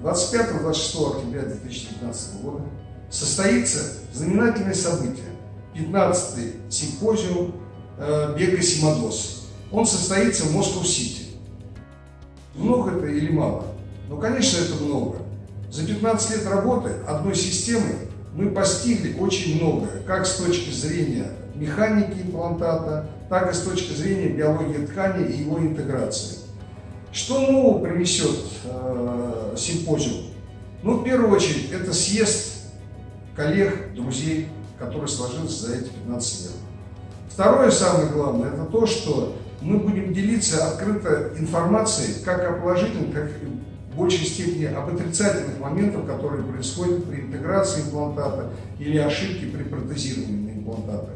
26 октября 2019 года состоится знаменательное событие. 15-й симпозиум э, бега Симадос. Он состоится в Москва-Сити. Много это или мало? Ну, конечно, это много. За 15 лет работы одной системы мы постигли очень многое, как с точки зрения механики имплантата, так и с точки зрения биологии ткани и его интеграции. Что нового принесет э, симпозиум? Ну, в первую очередь, это съезд коллег, друзей, который сложился за эти 15 лет. Второе, самое главное, это то, что мы будем делиться открыто информацией как о положительных, так и в большей степени об отрицательных моментах, которые происходят при интеграции имплантата или ошибке при протезировании имплантата.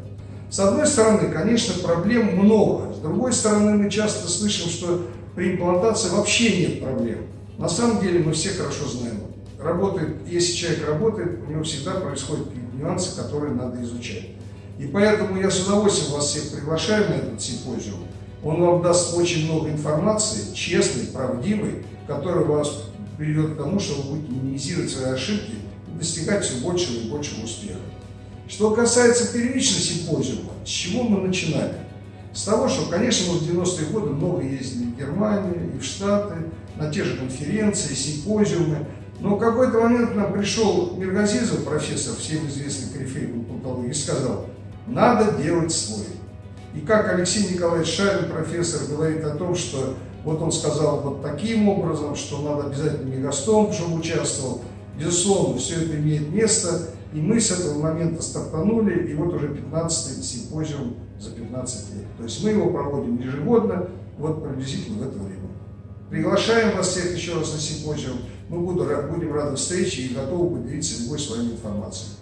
С одной стороны, конечно, проблем много. С другой стороны, мы часто слышим, что при имплантации вообще нет проблем. На самом деле мы все хорошо знаем. Работает, если человек работает, у него всегда происходят нюансы, которые надо изучать. И поэтому я с удовольствием вас всех приглашаю на этот симпозиум. Он вам даст очень много информации, честной, правдивой, которая вас приведет к тому, что вы будете минимизировать свои ошибки и достигать все большего и большего успеха. Что касается первичного симпозиума, с чего мы начинали? С того, что, конечно, мы в 90-е годы много ездили в Германию и в Штаты, на те же конференции, симпозиумы. Но в какой-то момент нам пришел Миргазизов, профессор, всем известный корифей патологии, и сказал, надо делать свой. И как Алексей Николаевич Шарин, профессор, говорит о том, что вот он сказал вот таким образом, что надо обязательно мегастом, чтобы участвовал. Безусловно, все это имеет место. И мы с этого момента стартанули, и вот уже 15-й симпозиум за 15 лет. То есть мы его проводим ежегодно, вот приблизительно в это время. Приглашаем вас всех еще раз на симпозиум. Мы будем рады встрече и готовы поделиться любой своей информацией.